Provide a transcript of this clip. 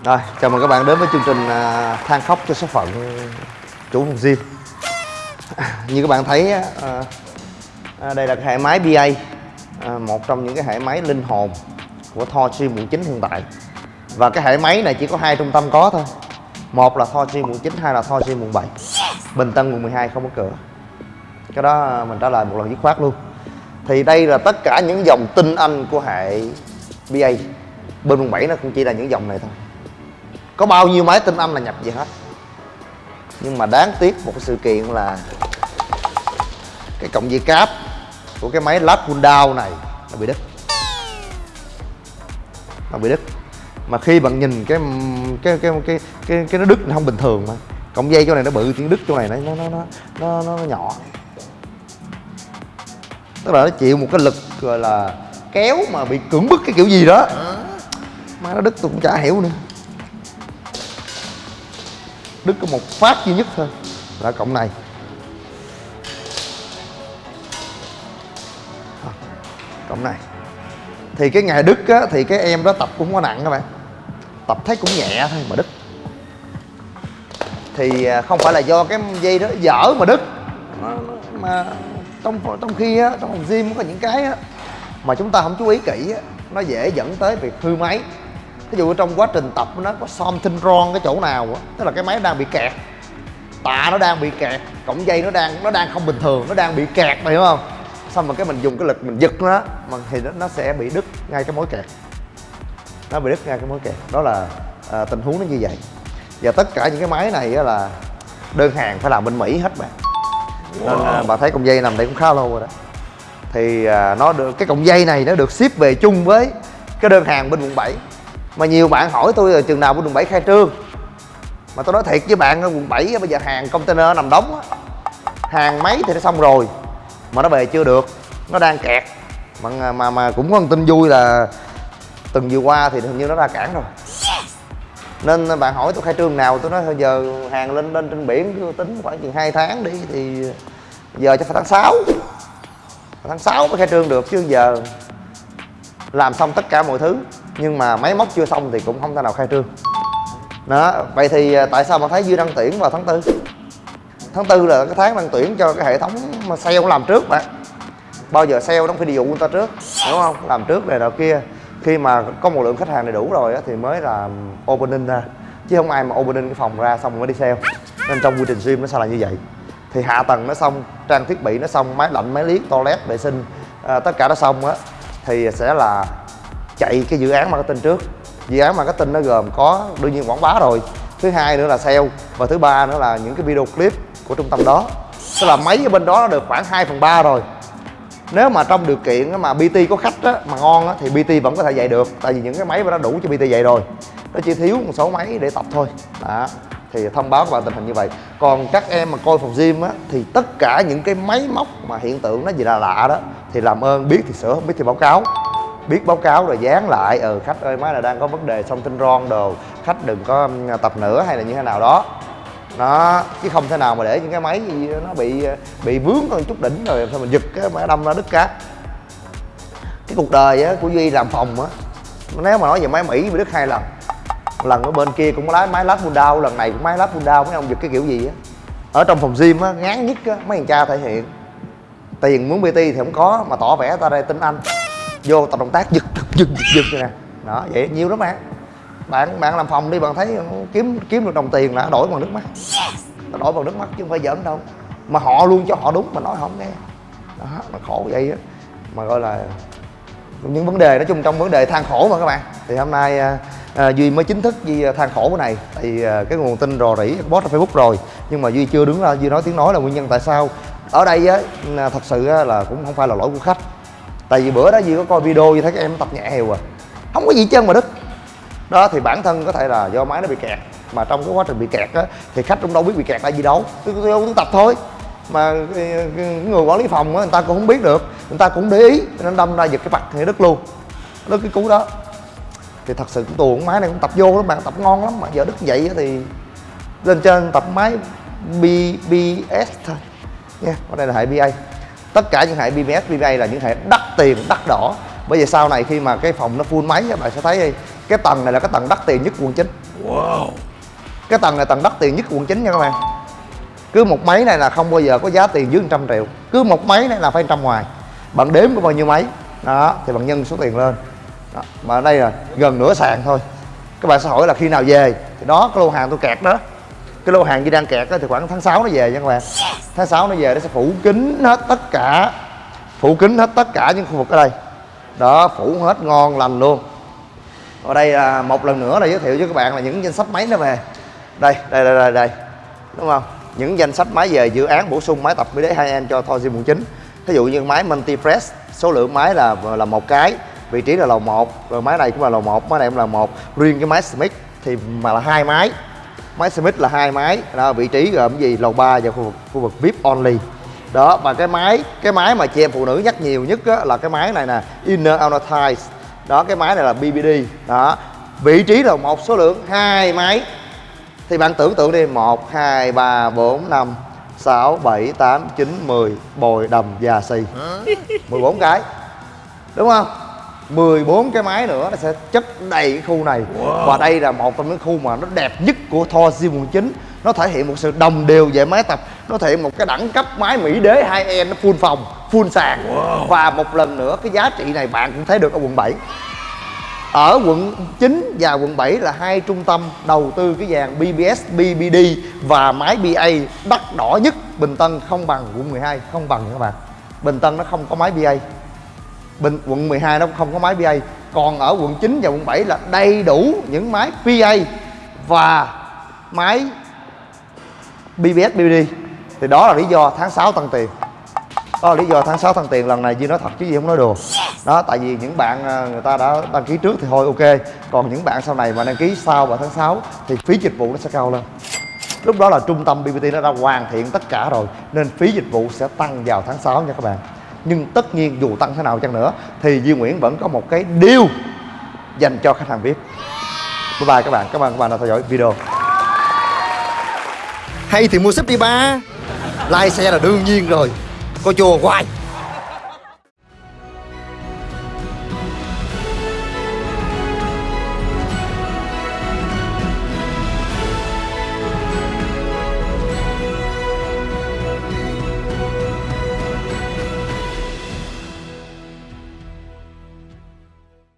Rồi, chào mừng các bạn đến với chương trình à, than khóc cho số phận chủ phòng gym. Như các bạn thấy à, à, đây là cái hệ máy BA à, Một trong những cái hệ máy linh hồn của Thor Gym quận 9 hiện tại. Và cái hệ máy này chỉ có hai trung tâm có thôi. Một là Thor Gym quận 9, hai là Thor Gym quận 7 Bình Tân quận 12 không có cửa. Cái đó mình trả lời một lần dứt khoát luôn. Thì đây là tất cả những dòng tinh anh của hệ BA Bên quận 7 nó cũng chỉ là những dòng này thôi có bao nhiêu máy tinh anh là nhập về hết? Nhưng mà đáng tiếc một cái sự kiện là cái cọng dây cáp của cái máy lát down này nó bị đứt. Nó bị đứt. Mà khi bạn nhìn cái cái cái cái cái, cái nó đứt nó không bình thường mà. Cọng dây chỗ này nó bự tiếng đứt chỗ này nó nó nó nó nó, nó nhỏ. Tức là nó chịu một cái lực gọi là kéo mà bị cưỡng bức cái kiểu gì đó. Mà nó đứt tôi cũng chả hiểu nữa đứt có một phát duy nhất thôi là cộng này. Cộng này. Thì cái ngày đứt á, thì cái em đó tập cũng có nặng các bạn. Tập thấy cũng nhẹ thôi mà đứt thì à, không phải là do cái dây đó dở mà đứt mà trong trong khi á, trong phòng gym có những cái á, mà chúng ta không chú ý kỹ á, nó dễ dẫn tới việc hư máy ví dụ trong quá trình tập nó có something wrong cái chỗ nào á tức là cái máy đang bị kẹt. Tạ nó đang bị kẹt cổng dây nó đang nó đang không bình thường nó đang bị kẹt mày hiểu không? Xong rồi cái mình dùng cái lực mình giật nó mà thì nó, nó sẽ bị đứt ngay cái mối kẹt. Nó bị đứt ngay cái mối kẹt. Đó là à, tình huống nó như vậy. Và tất cả những cái máy này là đơn hàng phải làm bên mỹ hết bạn nên à, bà thấy cọng dây nằm đây cũng khá lâu rồi đó. Thì à, nó được cái cọng dây này nó được ship về chung với cái đơn hàng bên quận 7 mà nhiều bạn hỏi tôi là chừng nào của quận 7 khai trương. Mà tôi nói thiệt với bạn quận 7 bây giờ hàng container nằm đóng á. Hàng máy thì nó xong rồi mà nó về chưa được. Nó đang kẹt. Mà mà mà cũng có một tin vui là tuần vừa qua thì hình như nó ra cản rồi. Nên bạn hỏi tôi khai trương nào tôi nói giờ hàng lên lên trên biển tính khoảng chừng hai tháng đi thì giờ cho phải tháng 6 tháng 6 mới khai trương được chứ giờ làm xong tất cả mọi thứ nhưng mà máy móc chưa xong thì cũng không thể nào khai trương. Đó vậy thì à, tại sao mà thấy duy đăng tuyển vào tháng tư? Tháng tư là cái tháng đăng tuyển cho cái hệ thống mà sale làm trước bạn. Bao giờ sale nó phải đi dụ người ta trước đúng không? Làm trước này nào kia. Khi mà có một lượng khách hàng đầy đủ rồi á, thì mới là opening ra. Chứ không ai mà opening cái phòng ra xong mới đi sale. Nên trong quy trình gym nó sao là như vậy. Thì hạ tầng nó xong trang thiết bị nó xong máy lạnh máy liếc toilet vệ sinh à, tất cả nó xong á thì sẽ là chạy cái dự án marketing trước. Dự án marketing nó gồm có đương nhiên quảng bá rồi. Thứ hai nữa là sale và thứ ba nữa là những cái video clip của trung tâm đó. Tức là máy ở bên đó nó được khoảng 2 phần ba rồi. Nếu mà trong điều kiện mà BT có khách á, mà ngon á, thì BT vẫn có thể dạy được. Tại vì những cái máy nó đủ cho BT dạy rồi. Nó chỉ thiếu một số máy để tập thôi. Đó thì thông báo các bạn tình hình như vậy. Còn các em mà coi phòng gym á thì tất cả những cái máy móc mà hiện tượng nó gì là lạ đó thì làm ơn biết thì sửa không biết thì báo cáo biết báo cáo rồi dán lại ừ khách ơi máy là đang có vấn đề xong tinh ron đồ khách đừng có tập nữa hay là như thế nào đó. Nó chứ không thể nào mà để những cái máy gì nó bị ờ, bị vướng con chút đỉnh rồi sao mình giật cái máy đâm ra đứt cá cái cuộc đời á, của duy làm phòng á nếu mà nói về máy mỹ bị đứt hai lần lần ở bên kia cũng lái máy lát pull lần này cũng máy lát pull mấy ông giật cái kiểu gì á. Ở trong phòng gym á ngán nhất á mấy thằng cha thể hiện. Tiền muốn bt thì không có mà tỏ vẻ ta đây tin anh vô tập động tác giật giật giật giật, giật nè. Đó vậy nhiều lắm bạn. Bạn bạn làm phòng đi bạn thấy kiếm kiếm được đồng tiền là đổi bằng nước mắt. Đổi bằng nước mắt chứ không phải giỡn đâu. Mà họ luôn cho họ đúng mà nói họ không nghe. Đó mà khổ vậy á. Mà gọi là những vấn đề nói chung trong vấn đề than khổ mà các bạn. Thì hôm nay à, à, duy mới chính thức duy than khổ cái này. Thì à, cái nguồn tin rò rỉ post trên facebook rồi. Nhưng mà duy chưa đứng ra duy nói tiếng nói là nguyên nhân tại sao. Ở đây á thật sự là cũng không phải là lỗi của khách tại vì bữa đó duy có coi video duy thấy các em tập nhẹ hều à không có gì chân mà đứt đó thì bản thân có thể là do máy nó bị kẹt. Mà trong cái quá trình bị kẹt á thì khách cũng đâu biết bị kẹt là gì đâu. Tôi tôi tập thôi. Mà người quản lý phòng á người ta cũng không biết được. Người ta cũng để ý nên đâm ra giật cái mặt thì đứt luôn. Đứt cái cú đó. Thì thật sự cũng tuồng máy này cũng tập vô lắm bạn tập ngon lắm. Mà giờ đứt vậy thì lên trên tập máy BBS thôi. Nha yeah, ở đây là hệ BA tất cả những hệ BBS BBA là những hệ đắt tiền đắt đỏ. Bởi vì sau này khi mà cái phòng nó full máy bạn sẽ thấy cái tầng này là cái tầng đắt tiền nhất quận 9 wow. cái tầng này tầng đắt tiền nhất quận 9 nha các bạn. Cứ một máy này là không bao giờ có giá tiền dưới 100 triệu. Cứ một máy này là phải trăm ngoài. Bạn đếm có bao nhiêu máy? Đó thì bạn nhân số tiền lên. Đó. mà ở đây là gần nửa sàn thôi. Các bạn sẽ hỏi là khi nào về? Thì đó cái lô hàng tôi kẹt đó cái lô hàng gì đang kẹt đó, thì khoảng tháng 6 nó về nha các bạn tháng 6 nó về nó sẽ phủ kín hết tất cả phủ kín hết tất cả những khu vực ở đây. Đó phủ hết ngon lành luôn. Ở đây là một lần nữa là giới thiệu với các bạn là những danh sách máy nó về. Đây đây đây đây, đây. đúng không? Những danh sách máy về dự án bổ sung máy tập mới đế 2 n cho Thor Sim 9 ví dụ như máy multi press số lượng máy là là một cái vị trí là lầu 1 rồi máy này cũng là lầu 1 máy này cũng là một. Riêng cái máy Smith thì mà là hai máy máy Smith là hai máy. Đó vị trí gồm gì? Lầu 3 và khu vực khu vực VIP only. Đó và cái máy cái máy mà chị em phụ nữ nhắc nhiều nhất á, là cái máy này nè inner outer ties đó cái máy này là BBD đó vị trí là một số lượng hai máy. Thì bạn tưởng tượng đi 1 2 3 4 5 6 7 8 9 10 bồi đầm và xì 14 cái. Đúng không 14 cái máy nữa nó sẽ chất đầy cái khu này. Wow. và đây là một trong những khu mà nó đẹp nhất của Thor Sim 9 nó thể hiện một sự đồng đều về máy tập. Nó thể hiện một cái đẳng cấp máy mỹ đế 2 n nó full phòng full sàn. Wow. và một lần nữa cái giá trị này bạn cũng thấy được ở quận 7 ở quận 9 và quận 7 là hai trung tâm đầu tư cái dàn BBS, BBD và máy BA đắt đỏ nhất Bình Tân không bằng quận 12 không bằng các bạn. Bình Tân nó không có máy BA Bình, quận 12 nó không có máy PA còn ở quận 9 và quận 7 là đầy đủ những máy PA và máy BBS BBD thì đó là lý do tháng 6 tăng tiền. Đó là lý do tháng 6 tăng tiền lần này Duy nói thật chứ gì không nói đùa. Đó tại vì những bạn à, người ta đã đăng ký trước thì thôi ok. Còn những bạn sau này mà đăng ký sau vào tháng 6 thì phí dịch vụ nó sẽ cao lên. Lúc đó là trung tâm BBT nó đã hoàn thiện tất cả rồi nên phí dịch vụ sẽ tăng vào tháng 6 nha các bạn nhưng tất nhiên dù tăng thế nào chăng nữa, thì Duy Nguyễn vẫn có một cái deal dành cho khách hàng VIP bye bye các bạn. Cảm ơn các bạn đã theo dõi video. Hay thì mua súp đi ba. Like xe là đương nhiên rồi. Coi chùa hoài.